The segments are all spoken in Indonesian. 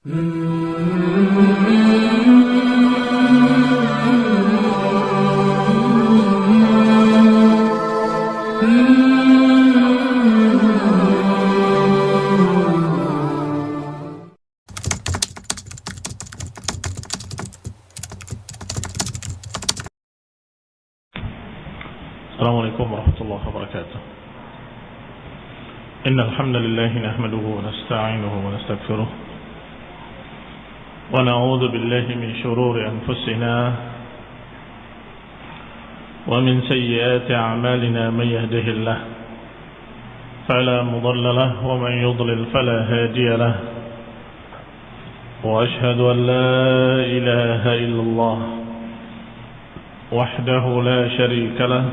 السلام عليكم ورحمة الله وبركاته. إن الحمد لله نحمده ونستعينه ونستغفره ونعوذ بالله من شرور أنفسنا ومن سيئات أعمالنا من يهده الله فلا مضل له ومن يضلل فلا هادي له وأشهد أن لا إله إلا الله وحده لا شريك له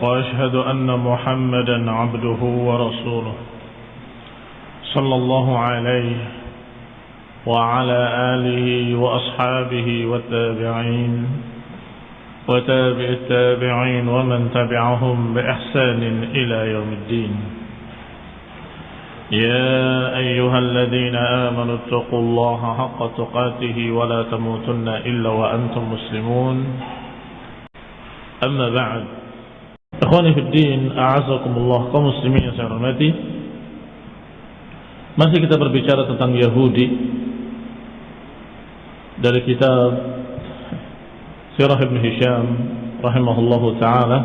وأشهد أن محمدا عبده ورسوله صلى الله عليه وعلى آله وأصحابه والتابعين وتابع التابعين ومن تبعهم بإحسان إلى يوم الدين. يا أيها الذين آمنوا اتقوا الله حق تقاته ولا تموتن إلا وأنتم مسلمون. أما بعد fi din, a'azakumullah kaum muslimin yang saya hormati. Masih kita berbicara tentang Yahudi. Dari kitab Sirah Ibn Hisham rahimahullahu taala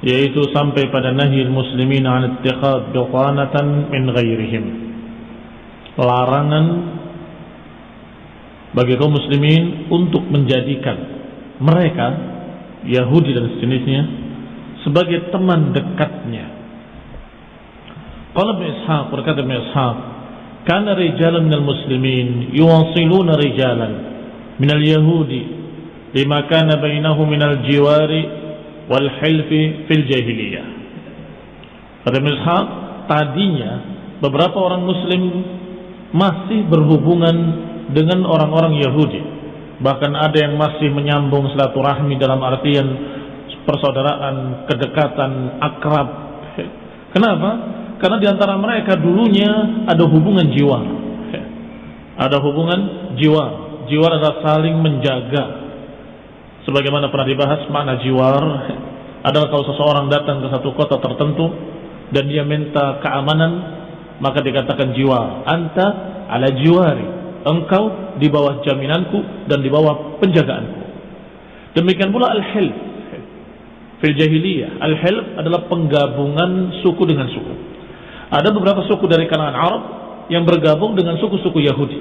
yaitu sampai pada nahi muslimin an ittikhad bitanatan min ghairihim. Larangan bagi kaum muslimin untuk menjadikan mereka Yahudi dan sejenisnya sebagai teman dekatnya. Qala Ibn Ishaq berkata Ibn Ishaq, "Kana rijalan minal muslimin yuwasiluna rijalan minal yahudi lima kana bainahu minal jiwari wal hilfi fil jahiliyah." Kata Ibn tadinya beberapa orang muslim masih berhubungan dengan orang-orang Yahudi Bahkan ada yang masih menyambung silaturahmi dalam artian persaudaraan, kedekatan, akrab. Kenapa? Karena di antara mereka dulunya ada hubungan jiwa. Ada hubungan jiwa. Jiwa adalah saling menjaga. Sebagaimana pernah dibahas makna jiwar adalah kalau seseorang datang ke satu kota tertentu dan dia minta keamanan maka dikatakan jiwa. Anta ala jiwari engkau di bawah jaminanku dan di bawah penjagaanku. Demikian pula al-hilf. Fil jahiliyah, al-hilf adalah penggabungan suku dengan suku. Ada beberapa suku dari kalangan Arab yang bergabung dengan suku-suku Yahudi.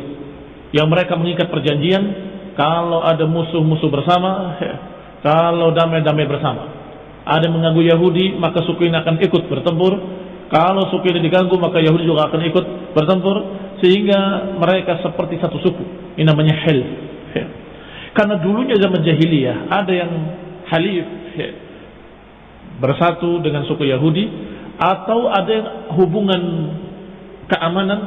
Yang mereka mengikat perjanjian kalau ada musuh-musuh bersama, kalau damai-damai bersama. Ada mengganggu Yahudi, maka suku ini akan ikut bertempur. Kalau suku ini diganggu, maka Yahudi juga akan ikut bertempur sehingga mereka seperti satu suku. Ini namanya hilf. Karena dulunya zaman jahiliyah ada yang halif bersatu dengan suku Yahudi atau ada hubungan keamanan?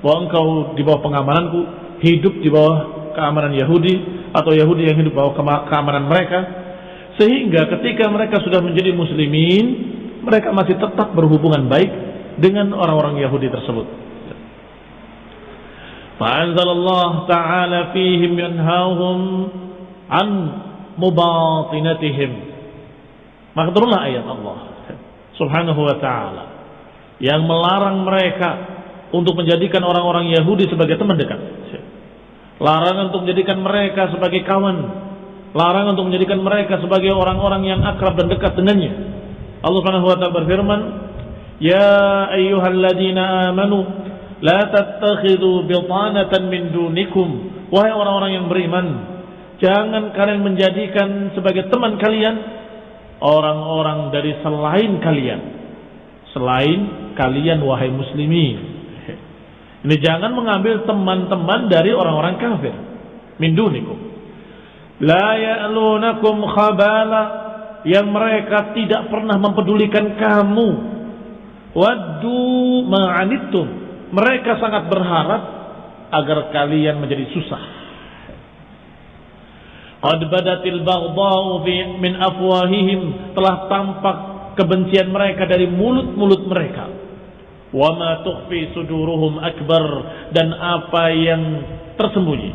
Bahwa engkau di bawah pengamananku hidup di bawah keamanan Yahudi atau Yahudi yang hidup di bawah keamanan mereka. Sehingga ketika mereka sudah menjadi muslimin mereka masih tetap berhubungan baik dengan orang-orang Yahudi tersebut. Allah ta'ala fihim yanhauhum an mubatinatihim. Maka turunlah ayat Allah subhanahu wa ta'ala yang melarang mereka untuk menjadikan orang-orang Yahudi sebagai teman dekat. Larangan untuk menjadikan mereka sebagai kawan. Larangan untuk menjadikan mereka sebagai orang-orang yang akrab dan dekat dengannya. Allah subhanahu wa ta'ala berfirman Ya ayyuhalladzina amanu La tattakhidhu bitanatan min dunikum. Wahai orang-orang yang beriman, jangan kalian menjadikan sebagai teman kalian orang-orang dari selain kalian. Selain kalian wahai muslimin. Ini jangan mengambil teman-teman dari orang-orang kafir. Min dunikum. La ya'lunakum khabala yang mereka tidak pernah mempedulikan kamu. Waddu ma'anittum mereka sangat berharap agar kalian menjadi susah. Qad badatil baghdha'u min afwahihim telah tampak kebencian mereka dari mulut-mulut mereka. Wa ma tukhfi suduruhum akbar dan apa yang tersembunyi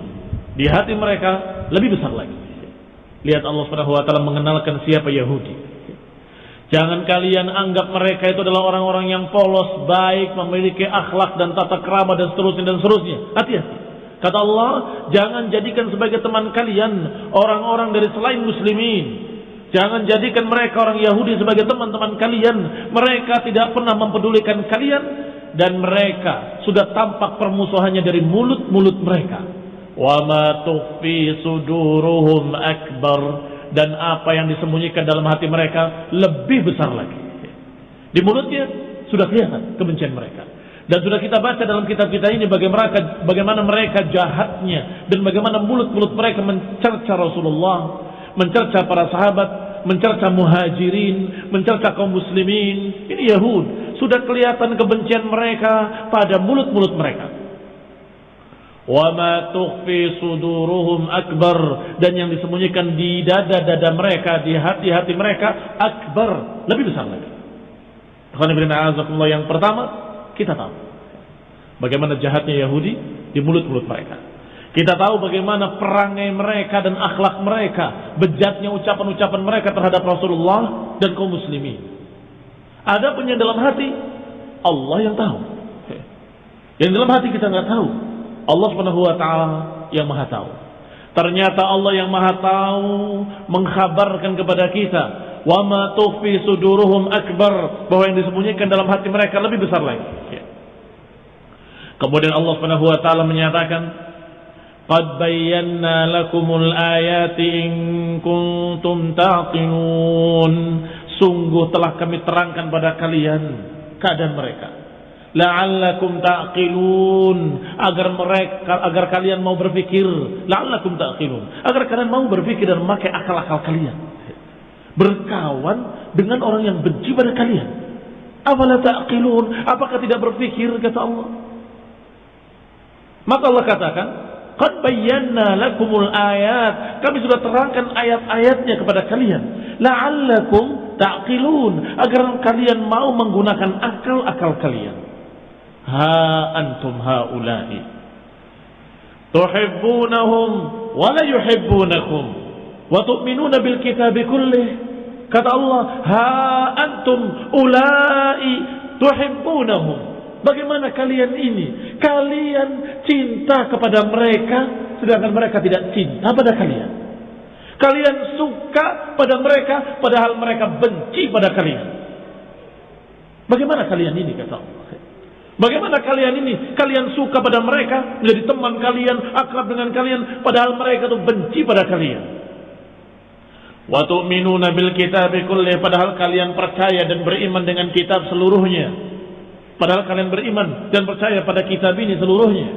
di hati mereka lebih besar lagi. Lihat Allah Subhanahu wa taala mengenalkan siapa Yahudi. Jangan kalian anggap mereka itu adalah orang-orang yang polos, baik, memiliki akhlak dan tata kerama dan seterusnya dan seterusnya. Hati-hati. Kata Allah, jangan jadikan sebagai teman kalian orang-orang dari selain muslimin. Jangan jadikan mereka orang Yahudi sebagai teman-teman kalian. Mereka tidak pernah mempedulikan kalian dan mereka sudah tampak permusuhannya dari mulut-mulut mereka. Wa ma suduruhum akbar dan apa yang disembunyikan dalam hati mereka lebih besar lagi. Di mulutnya sudah kelihatan kebencian mereka. Dan sudah kita baca dalam kitab kita ini bagaimana, mereka jahatnya dan bagaimana mulut-mulut mereka mencerca Rasulullah, mencerca para sahabat, mencerca muhajirin, mencerca kaum muslimin. Ini Yahud. Sudah kelihatan kebencian mereka pada mulut-mulut mereka. Wa ma tukhfi suduruhum akbar dan yang disembunyikan di dada-dada mereka, di hati-hati mereka akbar, lebih besar lagi. Yang pertama, kita tahu bagaimana jahatnya Yahudi di mulut-mulut mereka. Kita tahu bagaimana perangai mereka dan akhlak mereka, bejatnya ucapan-ucapan mereka terhadap Rasulullah dan kaum muslimin. Ada pun dalam hati, Allah yang tahu. Yang dalam hati kita nggak tahu. Allah Subhanahu wa taala yang Maha tahu. Ternyata Allah yang Maha tahu mengkhabarkan kepada kita wa ma tufi suduruhum akbar. Bahwa yang disembunyikan dalam hati mereka lebih besar lagi. Ya. Kemudian Allah Subhanahu wa taala menyatakan Qad bayyana lakumul ayati in kuntum taqinun Sungguh telah kami terangkan pada kalian keadaan mereka. La'allakum taqilun. Agar mereka agar kalian mau berpikir la'allakum taqilun. Agar kalian mau berpikir dan memakai akal-akal kalian berkawan dengan orang yang benci pada kalian. Afala ta'qilun? Apakah tidak berpikir kata Allah? Maka Allah katakan, "Qad bayyana lakumul ayat." Kami sudah terangkan ayat-ayatnya kepada kalian. La'allakum ta'qilun, agar kalian mau menggunakan akal-akal kalian. Ha antum haula'i tuhibbunahum wa la yuhibbunakum wa tu'minuna bil kitabi kullih Kata Allah, "Ha antum ulai tuhibbunahum." Bagaimana kalian ini? Kalian cinta kepada mereka sedangkan mereka tidak cinta pada kalian. Kalian suka pada mereka padahal mereka benci pada kalian. Bagaimana kalian ini kata Allah? Bagaimana kalian ini? Kalian suka pada mereka, menjadi teman kalian, akrab dengan kalian, padahal mereka itu benci pada kalian. Wa tu'minuna bil kitab kulli padahal kalian percaya dan beriman dengan kitab seluruhnya. Padahal kalian beriman dan percaya pada kitab ini seluruhnya.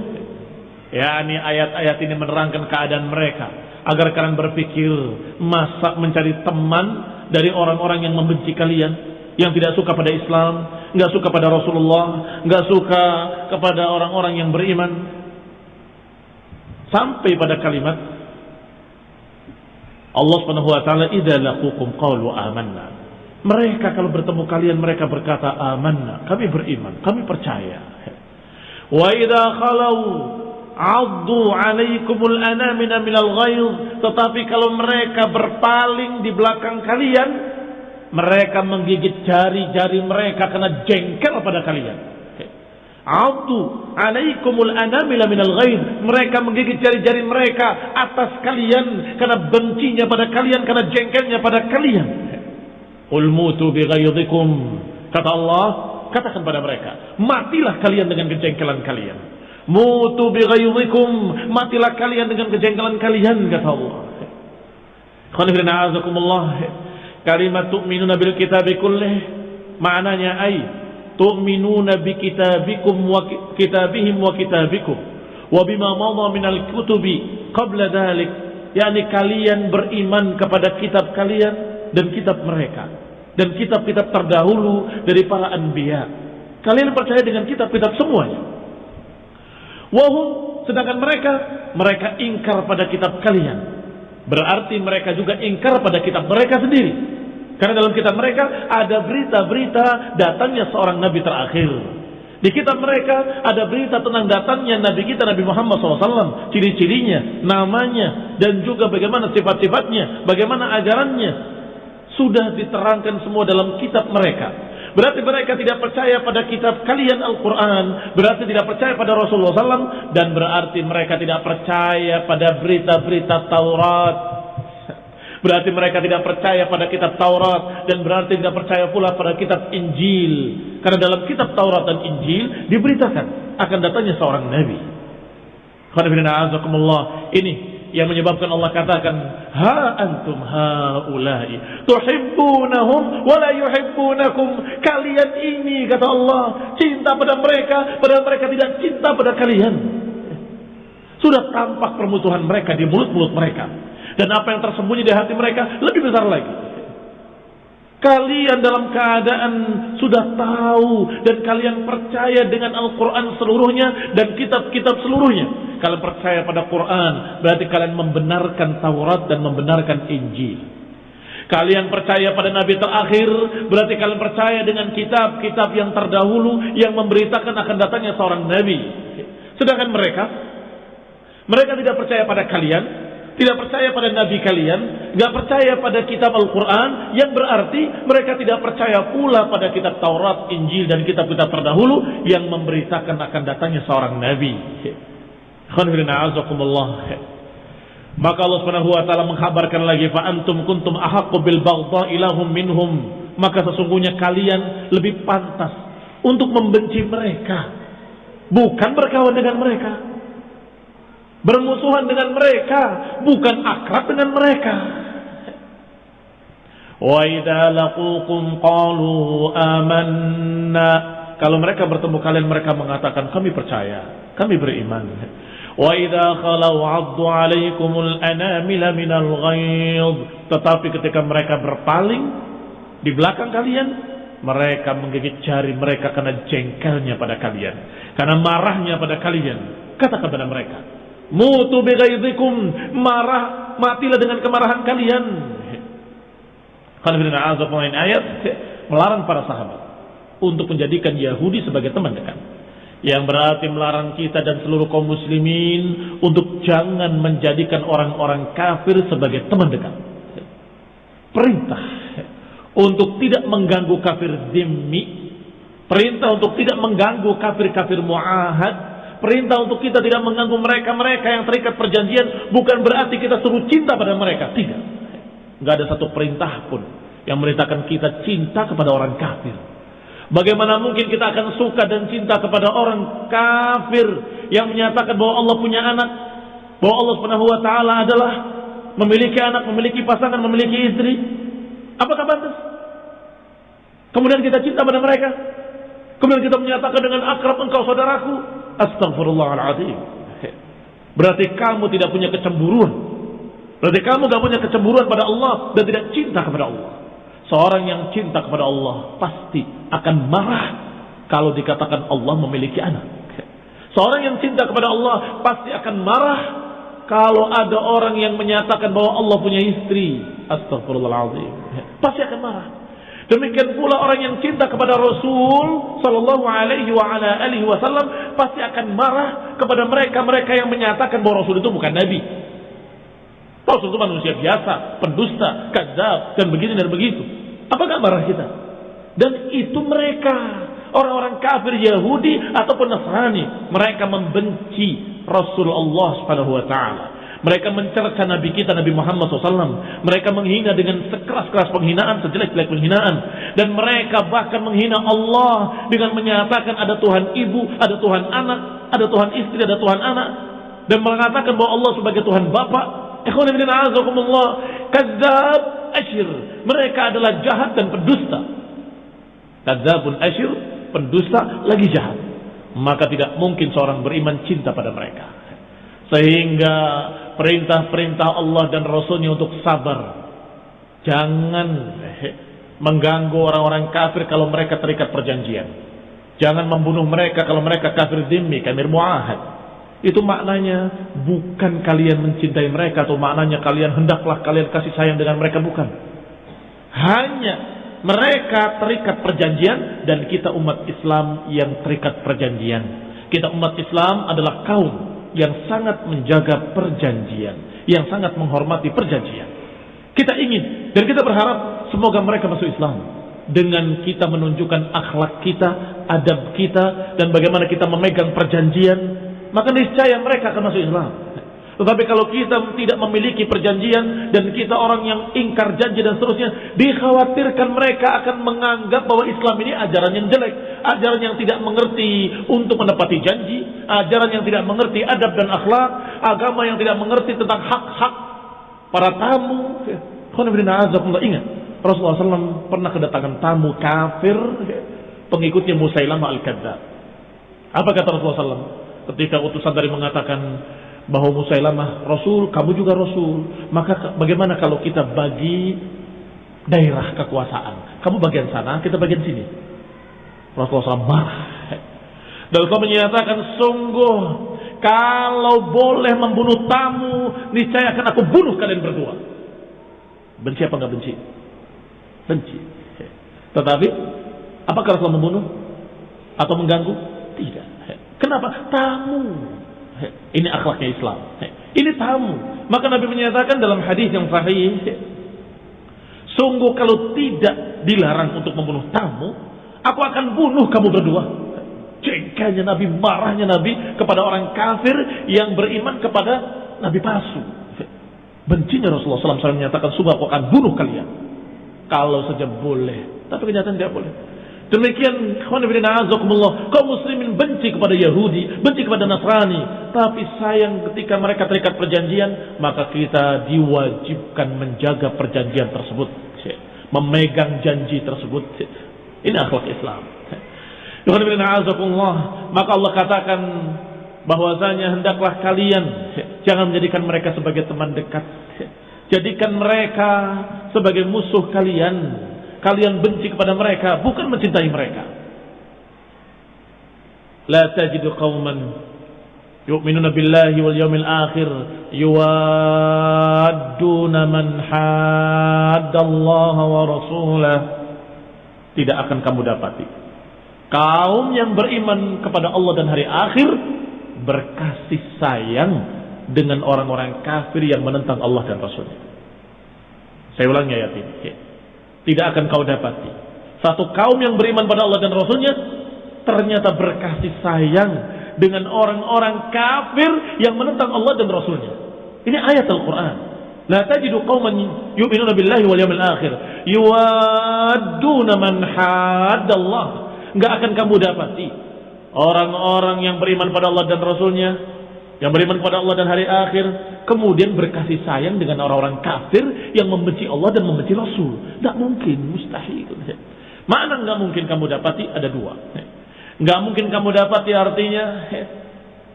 Ya, ini ayat-ayat ini menerangkan keadaan mereka agar kalian berpikir masa mencari teman dari orang-orang yang membenci kalian, yang tidak suka pada Islam, nggak suka pada Rasulullah, nggak suka kepada orang-orang yang beriman. Sampai pada kalimat Allah Subhanahu wa taala idza laqukum qalu amanna. Mereka kalau bertemu kalian mereka berkata amanna, kami beriman, kami percaya. Wa idza khalau addu alaikumul anamina minal ghaiz, tetapi kalau mereka berpaling di belakang kalian, mereka menggigit jari-jari mereka karena jengkel pada kalian. Abdu alaikumul anamila minal ghaid. Mereka menggigit jari-jari mereka atas kalian karena bencinya pada kalian, karena jengkelnya pada kalian. Qul mutu bi ghaidikum. Kata Allah, katakan pada mereka, matilah kalian dengan kejengkelan kalian. Mutu bi ghaidikum, matilah kalian dengan kejengkelan kalian kata Allah. Qanifirina azakumullah. Kalimat tu'minuna bil kitabi kullih. Maknanya ay tu'minuna bi kitabikum wa kitabihim wa kitabikum wa bima madha minal kutubi qabla dhalik. Yakni kalian beriman kepada kitab kalian dan kitab mereka dan kitab-kitab terdahulu dari para anbiya. Kalian percaya dengan kitab-kitab semuanya. Wahum sedangkan mereka mereka ingkar pada kitab kalian. Berarti mereka juga ingkar pada kitab mereka sendiri karena dalam kitab mereka ada berita-berita datangnya seorang nabi terakhir. Di kitab mereka ada berita tentang datangnya Nabi kita Nabi Muhammad SAW, ciri-cirinya, namanya, dan juga bagaimana sifat-sifatnya, bagaimana ajarannya. Sudah diterangkan semua dalam kitab mereka. Berarti mereka tidak percaya pada kitab kalian Al-Quran. Berarti tidak percaya pada Rasulullah SAW. Dan berarti mereka tidak percaya pada berita-berita Taurat Berarti mereka tidak percaya pada kitab Taurat dan berarti tidak percaya pula pada kitab Injil. Karena dalam kitab Taurat dan Injil diberitakan akan datangnya seorang nabi. Ini yang menyebabkan Allah katakan ha antum haula'i tuhibbunahum wa la yuhibbunakum kalian ini kata Allah cinta pada mereka padahal mereka tidak cinta pada kalian sudah tampak permusuhan mereka di mulut-mulut mereka dan apa yang tersembunyi di hati mereka lebih besar lagi. Kalian dalam keadaan sudah tahu dan kalian percaya dengan Al-Quran seluruhnya dan kitab-kitab seluruhnya. Kalian percaya pada Quran, berarti kalian membenarkan Taurat dan membenarkan Injil. Kalian percaya pada Nabi terakhir, berarti kalian percaya dengan kitab-kitab yang terdahulu yang memberitakan akan datangnya seorang Nabi. Sedangkan mereka, mereka tidak percaya pada kalian, tidak percaya pada nabi kalian, nggak percaya pada kitab Al-Quran, yang berarti mereka tidak percaya pula pada kitab Taurat, Injil, dan kitab-kitab terdahulu yang memberitakan akan datangnya seorang nabi. Maka Allah Subhanahu wa taala mengkabarkan lagi fa antum kuntum ahaqqu bil baghdha ilahum minhum. Maka sesungguhnya kalian lebih pantas untuk membenci mereka, bukan berkawan dengan mereka bermusuhan dengan mereka, bukan akrab dengan mereka. Wa idza laqukum qalu amanna. Kalau mereka bertemu kalian mereka mengatakan kami percaya, kami beriman. Wa idza khalau 'addu 'alaikumul anamila minal ghaidh. Tetapi ketika mereka berpaling di belakang kalian, mereka menggigit jari mereka karena jengkelnya pada kalian, karena marahnya pada kalian. Kata kepada mereka, Mutu bighaidhikum. Marah, matilah dengan kemarahan kalian. Kalau ayat melarang para sahabat untuk menjadikan Yahudi sebagai teman dekat. Yang berarti melarang kita dan seluruh kaum muslimin untuk jangan menjadikan orang-orang kafir sebagai teman dekat. Perintah untuk tidak mengganggu kafir demi. Perintah untuk tidak mengganggu kafir-kafir muahad Perintah untuk kita tidak mengganggu mereka-mereka yang terikat perjanjian bukan berarti kita suruh cinta pada mereka. Tidak. Nggak ada satu perintah pun yang merintahkan kita cinta kepada orang kafir. Bagaimana mungkin kita akan suka dan cinta kepada orang kafir yang menyatakan bahwa Allah punya anak, bahwa Allah Subhanahu wa taala adalah memiliki anak, memiliki pasangan, memiliki istri? Apakah pantas? Kemudian kita cinta pada mereka. Kemudian kita menyatakan dengan akrab engkau saudaraku. Astagfirullahaladzim. Berarti kamu tidak punya kecemburuan. Berarti kamu tidak punya kecemburuan pada Allah dan tidak cinta kepada Allah. Seorang yang cinta kepada Allah pasti akan marah kalau dikatakan Allah memiliki anak. Seorang yang cinta kepada Allah pasti akan marah kalau ada orang yang menyatakan bahwa Allah punya istri. Astagfirullahaladzim. Pasti akan marah. Demikian pula orang yang cinta kepada Rasul sallallahu alaihi wa ala alihi wasallam pasti akan marah kepada mereka-mereka yang menyatakan bahwa Rasul itu bukan nabi. Rasul itu manusia biasa, pendusta, kadzab dan begini dan begitu. Apakah marah kita? Dan itu mereka orang-orang kafir Yahudi ataupun Nasrani, mereka membenci Rasulullah Subhanahu wa taala. Mereka mencerca Nabi kita Nabi Muhammad SAW. Mereka menghina dengan sekeras-keras penghinaan, sejelek-jelek penghinaan. Dan mereka bahkan menghina Allah dengan menyatakan ada Tuhan ibu, ada Tuhan anak, ada Tuhan istri, ada Tuhan anak. Dan mengatakan bahwa Allah sebagai Tuhan Bapa. Kadzab asyir. Mereka adalah jahat dan pendusta. Kadzabun asyir, pendusta lagi jahat. Maka tidak mungkin seorang beriman cinta pada mereka. Sehingga perintah-perintah Allah dan Rasulnya untuk sabar. Jangan mengganggu orang-orang kafir kalau mereka terikat perjanjian. Jangan membunuh mereka kalau mereka kafir dimi, kafir muahad. Itu maknanya bukan kalian mencintai mereka atau maknanya kalian hendaklah kalian kasih sayang dengan mereka bukan. Hanya mereka terikat perjanjian dan kita umat Islam yang terikat perjanjian. Kita umat Islam adalah kaum yang sangat menjaga perjanjian, yang sangat menghormati perjanjian. Kita ingin dan kita berharap semoga mereka masuk Islam dengan kita menunjukkan akhlak kita, adab kita, dan bagaimana kita memegang perjanjian, maka niscaya mereka akan masuk Islam. Tetapi kalau kita tidak memiliki perjanjian dan kita orang yang ingkar janji dan seterusnya, dikhawatirkan mereka akan menganggap bahwa Islam ini ajaran yang jelek, ajaran yang tidak mengerti untuk menepati janji, ajaran yang tidak mengerti adab dan akhlak, agama yang tidak mengerti tentang hak-hak para tamu. Ingat, Rasulullah SAW pernah kedatangan tamu kafir pengikutnya Musailamah al-Kadzab. Apa kata Rasulullah SAW? Ketika utusan dari mengatakan bahwa Musailamah Rasul, kamu juga Rasul. Maka bagaimana kalau kita bagi daerah kekuasaan? Kamu bagian sana, kita bagian sini. Rasulullah SAW marah. Dan menyatakan sungguh kalau boleh membunuh tamu, niscaya akan aku bunuh kalian berdua. Benci apa nggak benci? benci. Tetapi apakah Rasul membunuh atau mengganggu? Tidak. Kenapa? Tamu. Ini akhlaknya Islam. Ini tamu. Maka Nabi menyatakan dalam hadis yang sahih, sungguh kalau tidak dilarang untuk membunuh tamu, aku akan bunuh kamu berdua. Jengkelnya Nabi, marahnya Nabi kepada orang kafir yang beriman kepada Nabi palsu. Bencinya Rasulullah SAW menyatakan, sungguh aku akan bunuh kalian. Kalau saja boleh. Tapi kenyataan tidak boleh. Demikian kaum muslimin benci kepada Yahudi, benci kepada Nasrani, tapi sayang ketika mereka terikat perjanjian, maka kita diwajibkan menjaga perjanjian tersebut, memegang janji tersebut. Ini akhlak Islam. Maka Allah katakan bahwasanya hendaklah kalian jangan menjadikan mereka sebagai teman dekat Jadikan mereka sebagai musuh kalian. Kalian benci kepada mereka, bukan mencintai mereka. La tajidu qauman yu'minuna billahi wal yawmil akhir yuwadduna man haddallaha wa rasulah. Tidak akan kamu dapati. Kaum yang beriman kepada Allah dan hari akhir berkasih sayang dengan orang-orang kafir yang menentang Allah dan Rasulnya. Saya ulangi ayat ini. Tidak akan kau dapati. Satu kaum yang beriman pada Allah dan Rasulnya ternyata berkasih sayang dengan orang-orang kafir yang menentang Allah dan Rasulnya. Ini ayat Al-Quran. La tajidu qawman yu'minuna billahi wal yawmil akhir yuwadduna man haddallah. Enggak akan kamu dapati orang-orang yang beriman pada Allah dan Rasulnya yang beriman kepada Allah dan hari akhir, kemudian berkasih sayang dengan orang-orang kafir yang membenci Allah dan membenci Rasul. Tidak mungkin, mustahil. Mana nggak mungkin kamu dapati? Ada dua. Nggak mungkin kamu dapati artinya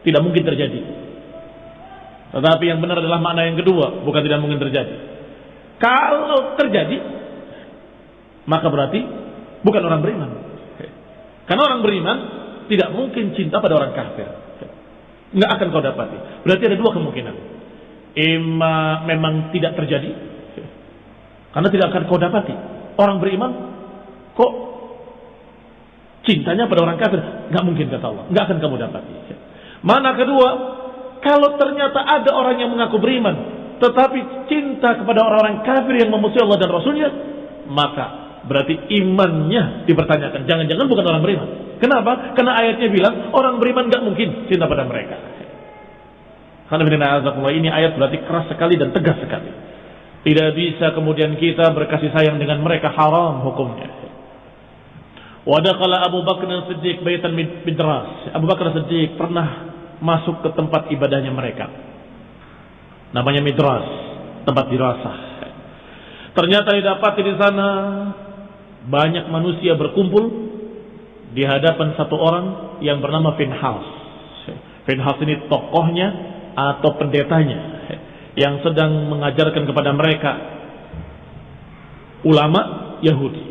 tidak mungkin terjadi. Tetapi yang benar adalah makna yang kedua, bukan tidak mungkin terjadi. Kalau terjadi, maka berarti bukan orang beriman. Karena orang beriman tidak mungkin cinta pada orang kafir. Nggak akan kau dapati. Berarti ada dua kemungkinan. Ima memang tidak terjadi. Karena tidak akan kau dapati. Orang beriman kok cintanya pada orang kafir. Nggak mungkin kata Allah. Nggak akan kamu dapati. Mana kedua, kalau ternyata ada orang yang mengaku beriman, tetapi cinta kepada orang-orang kafir yang memusuhi Allah dan Rasulnya, maka berarti imannya dipertanyakan. Jangan-jangan bukan orang beriman. Kenapa? Karena ayatnya bilang orang beriman gak mungkin cinta pada mereka. Karena ini ayat berarti keras sekali dan tegas sekali. Tidak bisa kemudian kita berkasih sayang dengan mereka haram hukumnya. Wadakala Abu Bakar Siddiq baitan midras. Abu Bakar Siddiq pernah masuk ke tempat ibadahnya mereka. Namanya midras, tempat dirasah. Ternyata didapati di sana banyak manusia berkumpul di hadapan satu orang yang bernama Finhas. Finhas ini tokohnya atau pendetanya yang sedang mengajarkan kepada mereka ulama Yahudi.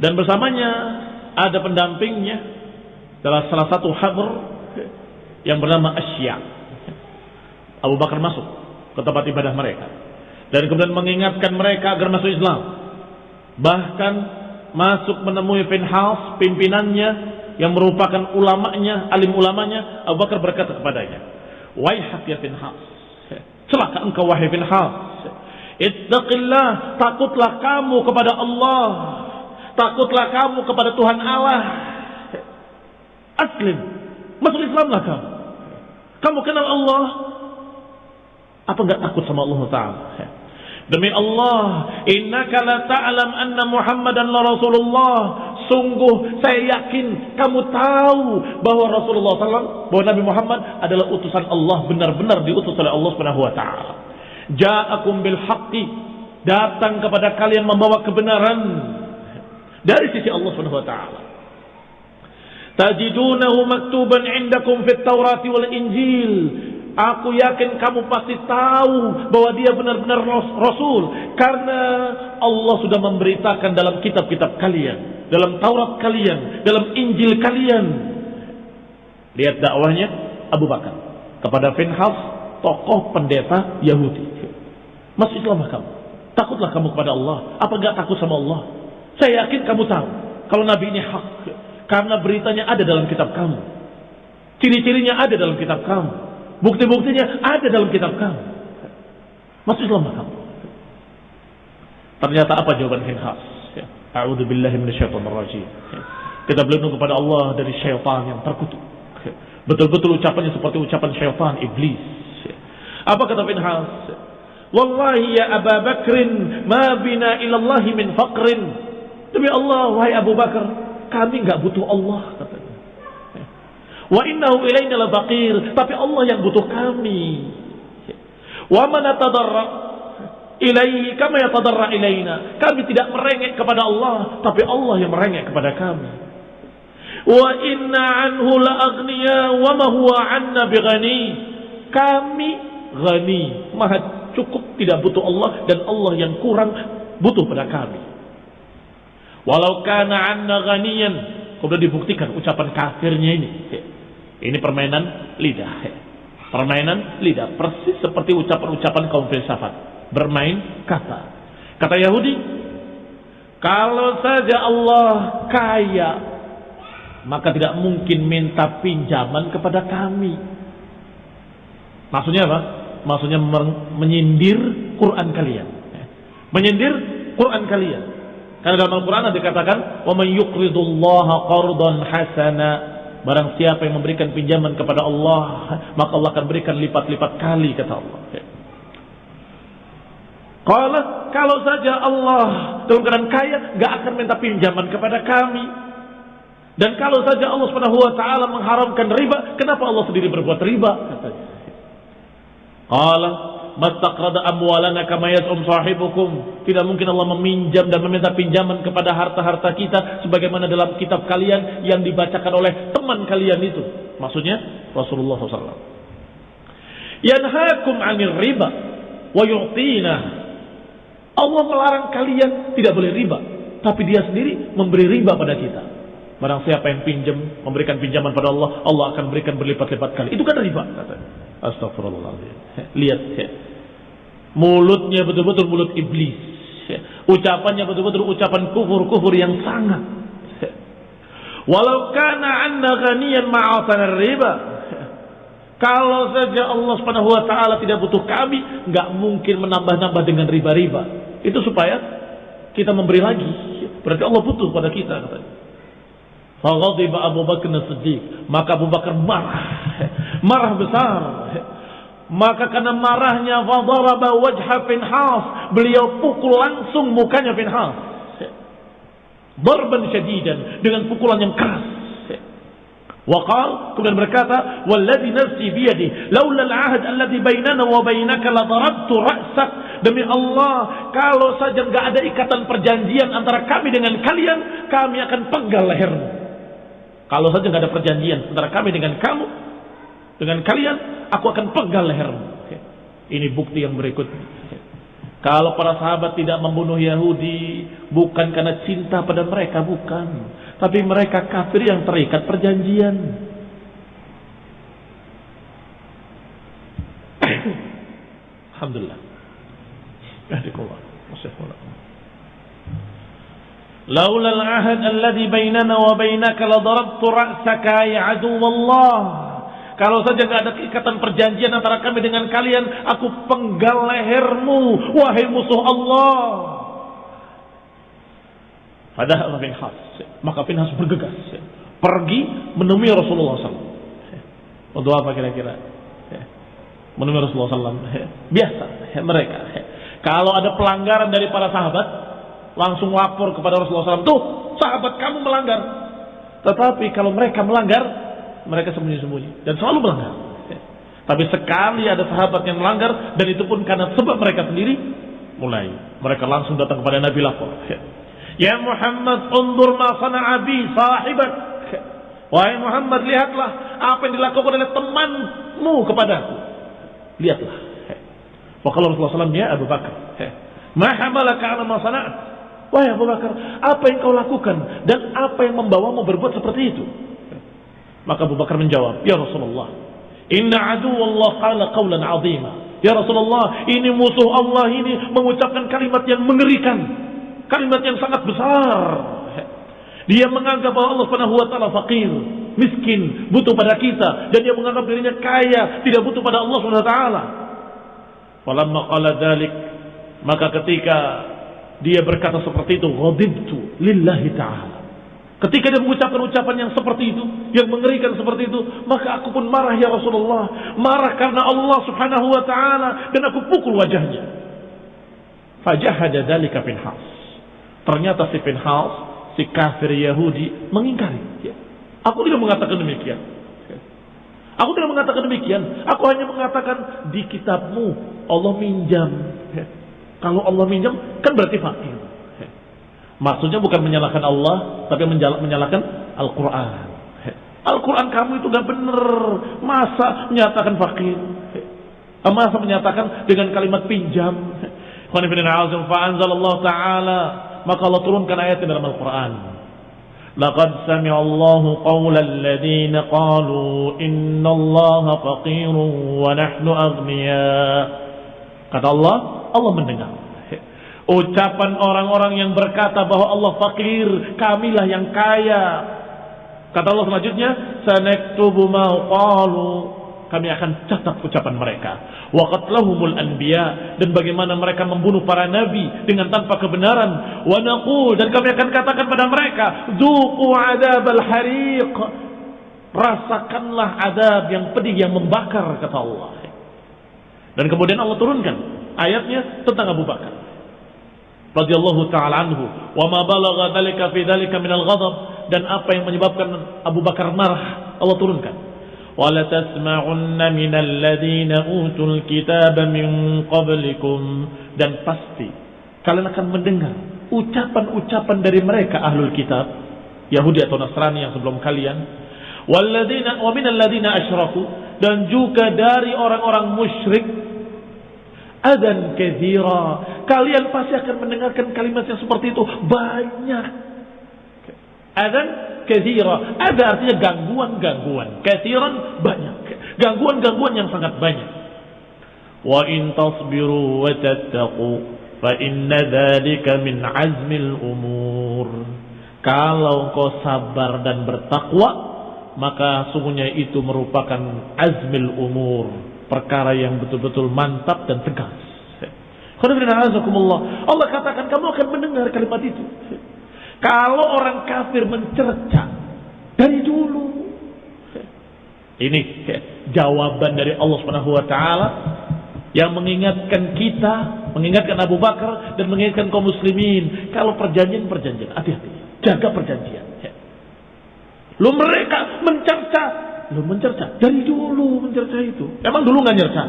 Dan bersamanya ada pendampingnya dalam salah satu habr yang bernama Asya. Abu Bakar masuk ke tempat ibadah mereka dan kemudian mengingatkan mereka agar masuk Islam Bahkan masuk menemui Finhas, pimpinannya yang merupakan ulamanya, alim ulamanya, Abu Bakar berkata kepadanya, "Waihak ya Finhas, celaka engkau wahai Finhas. Ittaqillah, takutlah kamu kepada Allah. Takutlah kamu kepada Tuhan Allah. Aslim, masuk Islamlah kamu. Kamu kenal Allah, apa enggak takut sama Allah Ta'ala? Demi Allah, innaka la ta'lam anna Muhammadan la Rasulullah. Sungguh saya yakin kamu tahu bahwa Rasulullah SAW, bahwa Nabi Muhammad adalah utusan Allah benar-benar diutus oleh Allah Subhanahu wa taala. Ja'akum bil haqqi, datang kepada kalian membawa kebenaran dari sisi Allah Subhanahu wa taala. Tajidunahu maktuban indakum fit Taurat wal Injil Aku yakin kamu pasti tahu bahwa dia benar-benar Rasul. Karena Allah sudah memberitakan dalam kitab-kitab kalian. Dalam Taurat kalian. Dalam Injil kalian. Lihat dakwahnya Abu Bakar. Kepada Finhas, tokoh pendeta Yahudi. Masuk Islamah kamu. Takutlah kamu kepada Allah. Apa enggak takut sama Allah? Saya yakin kamu tahu. Kalau Nabi ini hak. Karena beritanya ada dalam kitab kamu. Ciri-cirinya ada dalam kitab kamu. Bukti-buktinya ada dalam kitab kamu. Masuk Islam kamu. Ternyata apa jawaban Hinhas? Ya. A'udhu billahi minasyaitonir rajim. Ya. Kita berlindung kepada Allah dari syaitan yang terkutuk. Ya. Betul-betul ucapannya seperti ucapan syaitan iblis. Ya. Apa kata Pinhas? Wallahi ya Abu Bakrin ma bina ilallahi min faqrin. Demi Allah wahai Abu Bakar, kami enggak butuh Allah katanya. Wa innahu ilaina labaqir. Tapi Allah yang butuh kami. Wa man tadarra ilaihi kama yatadarra ilaina. Kami tidak merengek kepada Allah, tapi Allah yang merengek kepada kami. Wa inna anhu la aghniya wa ma huwa anna bighani. Kami ghani, maha cukup tidak butuh Allah dan Allah yang kurang butuh pada kami. Walau kana anna ghaniyan, kemudian dibuktikan ucapan kafirnya ini. Ini permainan lidah. Permainan lidah. Persis seperti ucapan-ucapan kaum filsafat. Bermain kata. Kata Yahudi, kalau saja Allah kaya, maka tidak mungkin minta pinjaman kepada kami. Maksudnya apa? Maksudnya menyindir Quran kalian. Menyindir Quran kalian. Karena dalam Al-Quran dikatakan, وَمَنْ يُقْرِضُ اللَّهَ قَرْضًا حَسَنًا Barang siapa yang memberikan pinjaman kepada Allah, maka Allah akan berikan lipat-lipat kali kata Allah. Kalau kalau saja Allah dalam keadaan kaya, nggak akan minta pinjaman kepada kami. Dan kalau saja Allah Subhanahu wa taala mengharamkan riba, kenapa Allah sendiri berbuat riba? Katanya. Qala mastaqrada amwalana kama yaz'um sahibukum. Tidak mungkin Allah meminjam dan meminta pinjaman kepada harta-harta kita sebagaimana dalam kitab kalian yang dibacakan oleh teman kalian itu. Maksudnya Rasulullah SAW. Yanhaakum 'anil riba wa yu'tina. Allah melarang kalian tidak boleh riba, tapi dia sendiri memberi riba pada kita. Barang siapa yang pinjam, memberikan pinjaman pada Allah, Allah akan berikan berlipat-lipat kali. Itu kan riba, katanya. Astagfirullahaladzim. Lihat ya. Mulutnya betul-betul mulut iblis. Ya. Ucapannya betul-betul ucapan kufur-kufur yang sangat. Walau kana anna ghaniyan ma'atan riba. Kalau saja Allah Subhanahu wa taala tidak butuh kami, nggak mungkin menambah-nambah dengan riba-riba. Itu supaya kita memberi lagi. Berarti Allah butuh pada kita katanya. Faghadiba Abu Bakar Siddiq. Maka Abu Bakar marah. Marah besar. Maka karena marahnya fadaraba wajha Finhas. Beliau pukul langsung mukanya Finhas. Darban syadidan. Dengan pukulan yang keras. Waqal kemudian berkata, "Walladzi nafsi biyadi, laula al-'ahd alladhi bainana wa bainaka la darabtu ra'sak." Demi Allah, kalau saja enggak ada ikatan perjanjian antara kami dengan kalian, kami akan penggal lehermu. Kalau saja nggak ada perjanjian antara kami dengan kamu, dengan kalian, aku akan pegang lehermu. Ini bukti yang berikutnya. Kalau para sahabat tidak membunuh Yahudi, bukan karena cinta pada mereka, bukan. Tapi mereka kafir yang terikat perjanjian. Alhamdulillah. Laula al-ahad alladhi bainana wa bainaka la darabtu ra'saka ya. Kalau saja nggak ada ikatan perjanjian antara kami dengan kalian, aku penggal lehermu, wahai musuh Allah. Padahal Finhas, maka Finhas bergegas, pergi menemui Rasulullah SAW. Untuk apa kira-kira? Menemui Rasulullah SAW. Biasa mereka. Kalau ada pelanggaran dari para sahabat, langsung lapor kepada Rasulullah SAW. Tuh, sahabat kamu melanggar. Tetapi kalau mereka melanggar, mereka sembunyi-sembunyi dan selalu melanggar. Tapi sekali ada sahabat yang melanggar dan itu pun karena sebab mereka sendiri, mulai mereka langsung datang kepada Nabi lapor. Ya Muhammad, undur ma sana'a bi sahibat. Wahai Muhammad, lihatlah apa yang dilakukan oleh temanmu kepadaku. Lihatlah. Wa Rasulullah SAW, ya Abu Bakar. Ma hamalaka ala ma sana'at. Wahai Abu Bakar, apa yang kau lakukan dan apa yang membawamu berbuat seperti itu? Maka Abu Bakar menjawab, Ya Rasulullah, Inna adu Allah qala qawlan azima. Ya Rasulullah, ini musuh Allah ini mengucapkan kalimat yang mengerikan. Kalimat yang sangat besar. Dia menganggap bahwa Allah Subhanahu wa taala fakir, miskin, butuh pada kita dan dia menganggap dirinya kaya, tidak butuh pada Allah Subhanahu wa taala. Falamma qala dzalik, maka ketika dia berkata seperti itu, ghadibtu lillahi taala. Ketika dia mengucapkan ucapan yang seperti itu, yang mengerikan seperti itu, maka aku pun marah ya Rasulullah. Marah karena Allah subhanahu wa ta'ala dan aku pukul wajahnya. Fajahada dalika Pinhas. Ternyata si Pinhas, si kafir Yahudi, mengingkari. Ya. Aku tidak mengatakan demikian. Aku tidak mengatakan demikian. Aku hanya mengatakan di kitabmu Allah minjam. Ya. Kalau Allah minjam, kan berarti fakir. Maksudnya bukan menyalahkan Allah, tapi menyalahkan Al-Quran. Al-Quran kamu itu gak benar. Masa menyatakan fakir? Masa menyatakan dengan kalimat pinjam? Allah Ta'ala Maka Allah turunkan ayat dalam Al-Quran. لقد سمع الله قول الذين قالوا إن الله فقير ونحن أغنياء kata Allah Allah mendengar Ucapan orang-orang yang berkata bahwa Allah fakir, kamilah yang kaya. Kata Allah selanjutnya, sanaktubu ma qalu. Kami akan catat ucapan mereka. Wa qatlahumul anbiya dan bagaimana mereka membunuh para nabi dengan tanpa kebenaran. Wa naqul dan kami akan katakan pada mereka, dzuqu adzabal hariq. Rasakanlah adab yang pedih yang membakar kata Allah. Dan kemudian Allah turunkan ayatnya tentang Abu Bakar. Radhiyallahu taala anhu wa ma balagha dzalika fi dzalika min al-ghadab. Dan apa yang menyebabkan Abu Bakar marah Allah turunkan. Wala tasma'unna min alladhina utul kitaba min qablikum. Dan pasti kalian akan mendengar ucapan-ucapan dari mereka ahlul kitab Yahudi atau Nasrani yang sebelum kalian. Walladzina wa min alladhina asyraku. Dan juga dari orang-orang musyrik adan kezira. Kalian pasti akan mendengarkan kalimat yang seperti itu banyak. Adan kezira. Ada artinya gangguan-gangguan. Keziran banyak. Gangguan-gangguan yang sangat banyak. Wa in tasbiru wa tattaqu fa inna dzalika min azmil umur. Kalau kau sabar dan bertakwa, maka sungguhnya itu merupakan azmil umur, perkara yang betul-betul mantap dan tegas. Allah katakan kamu akan mendengar kalimat itu. Kalau orang kafir mencerca dari dulu. Ini jawaban dari Allah Subhanahu wa taala yang mengingatkan kita, mengingatkan Abu Bakar dan mengingatkan kaum muslimin kalau perjanjian perjanjian hati-hati, jaga perjanjian. Lu mereka mencerca Lu mencerca. Dari dulu mencerca itu. Emang dulu nggak nyerca?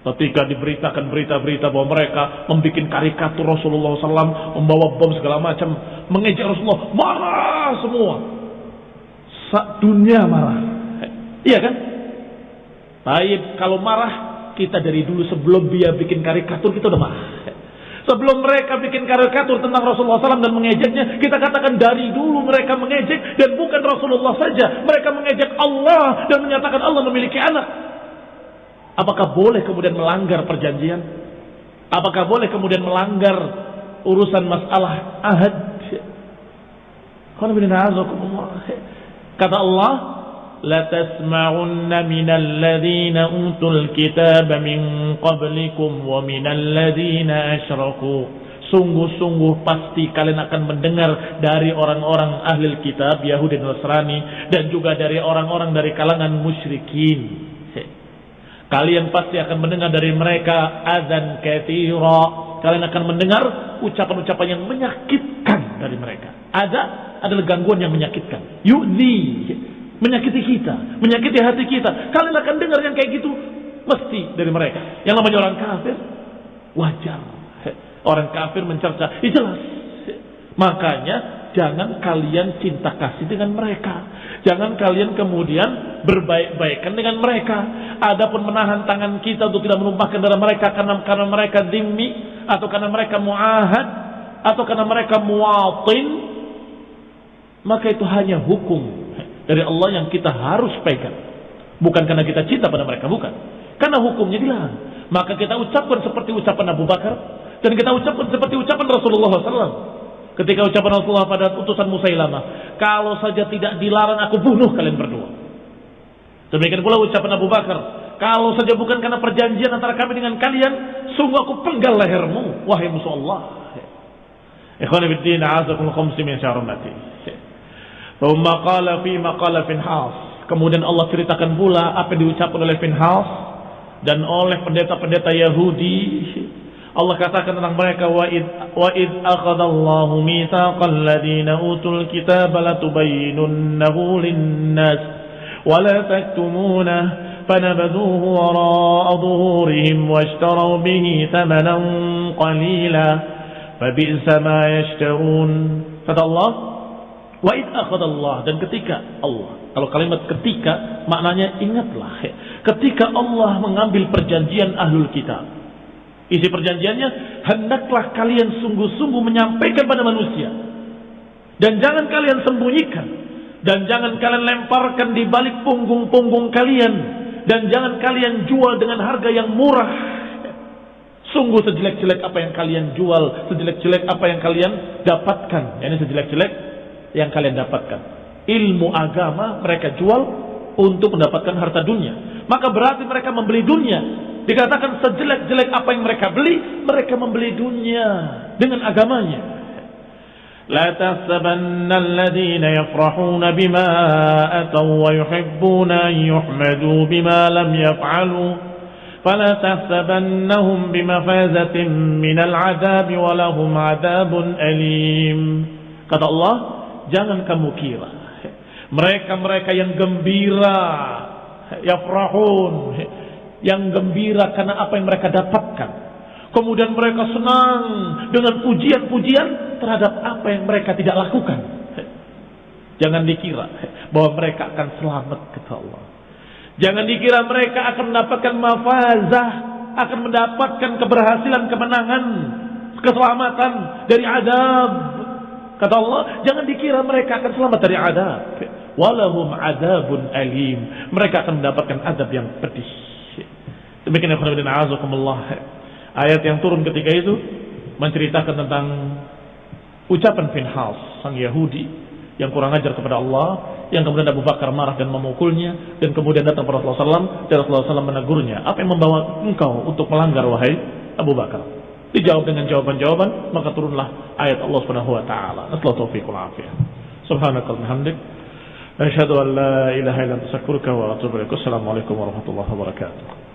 Ketika diberitakan berita-berita bahwa mereka membuat karikatur Rasulullah SAW, membawa bom segala macam, mengejek Rasulullah, marah semua. Sa dunia marah. Iya kan? Baik, kalau marah, kita dari dulu sebelum dia bikin karikatur, kita udah marah. Sebelum mereka bikin karikatur tentang Rasulullah SAW dan mengejeknya, kita katakan dari dulu mereka mengejek dan bukan Rasulullah saja. Mereka mengejek Allah dan menyatakan Allah memiliki anak. Apakah boleh kemudian melanggar perjanjian? Apakah boleh kemudian melanggar urusan masalah ahad? Kata Allah, لتسمعن من الذين أوتوا الكتاب من قبلكم ومن الذين أشركوا Sungguh-sungguh pasti kalian akan mendengar dari orang-orang ahli kitab Yahudi dan Nasrani dan juga dari orang-orang dari kalangan musyrikin. Kalian pasti akan mendengar dari mereka azan kathira. Kalian akan mendengar ucapan-ucapan yang menyakitkan dari mereka. Ada adalah gangguan yang menyakitkan. Yu'ni menyakiti kita, menyakiti hati kita. Kalian akan dengar yang kayak gitu mesti dari mereka. Yang namanya orang kafir wajar. Orang kafir mencerca, itu jelas. Makanya jangan kalian cinta kasih dengan mereka. Jangan kalian kemudian berbaik-baikan dengan mereka. Adapun menahan tangan kita untuk tidak menumpahkan darah mereka karena karena mereka dimi atau karena mereka muahad atau karena mereka muatin maka itu hanya hukum dari Allah yang kita harus pegang. Bukan karena kita cinta pada mereka, bukan. Karena hukumnya dilarang. Maka kita ucapkan seperti ucapan Abu Bakar dan kita ucapkan seperti ucapan Rasulullah SAW. Ketika ucapan Rasulullah pada utusan Musailamah, kalau saja tidak dilarang aku bunuh kalian berdua. Demikian pula ucapan Abu Bakar, kalau saja bukan karena perjanjian antara kami dengan kalian, sungguh aku penggal lehermu, wahai musuh Allah. Ikhwan fillah, khamsi min. Thumma qala fi maqala Finhas. Kemudian Allah ceritakan pula apa yang diucapkan oleh Finhas dan oleh pendeta-pendeta Yahudi. Allah katakan tentang mereka wa id wa id akhadallahu mitsaqal ladina utul kitaba latubayyinunnahu lin-nas wa la taktumunahu fanabadhuhu wara'a dhuhurihim washtaraw bihi thamanan qalila fabi'sa ma yashtarun. Kata Allah Wa id Allah dan ketika Allah. Kalau kalimat ketika maknanya ingatlah. Ketika Allah mengambil perjanjian ahlul kitab. Isi perjanjiannya hendaklah kalian sungguh-sungguh menyampaikan pada manusia. Dan jangan kalian sembunyikan dan jangan kalian lemparkan di balik punggung-punggung kalian dan jangan kalian jual dengan harga yang murah. Sungguh sejelek-jelek apa yang kalian jual, sejelek-jelek apa yang kalian dapatkan. Ini sejelek-jelek yang kalian dapatkan. Ilmu agama mereka jual untuk mendapatkan harta dunia. Maka berarti mereka membeli dunia. Dikatakan sejelek-jelek apa yang mereka beli, mereka membeli dunia dengan agamanya. لا تحسبن الذين يفرحون بما أتوا ويحبون أن يحمدوا بما لم يفعلوا فلا تحسبنهم بمفازة من العذاب ولهم عذاب أليم kata Allah Jangan kamu kira mereka-mereka yang gembira, yafrahun, yang gembira karena apa yang mereka dapatkan. Kemudian mereka senang dengan pujian-pujian terhadap apa yang mereka tidak lakukan. Jangan dikira bahwa mereka akan selamat kata Allah. Jangan dikira mereka akan mendapatkan mafazah, akan mendapatkan keberhasilan, kemenangan, keselamatan dari adab Kata Allah, jangan dikira mereka akan selamat dari adab. Walahum adabun alim. Mereka akan mendapatkan adab yang pedih. Demikian Allah. Ayat yang turun ketika itu menceritakan tentang ucapan Finhas, sang Yahudi yang kurang ajar kepada Allah, yang kemudian Abu Bakar marah dan memukulnya, dan kemudian datang kepada Rasulullah SAW, dan Rasulullah SAW menegurnya. Apa yang membawa engkau untuk melanggar wahai Abu Bakar? Dijawab dengan jawaban-jawaban, maka turunlah ayat Allah Subhanahu wa taala. Nasallahu taufiqul afiyah. Subhanakallahumma hamdik. Asyhadu an la ilaha illa anta astaghfiruka wa atubu ilaik. Assalamualaikum warahmatullahi wabarakatuh.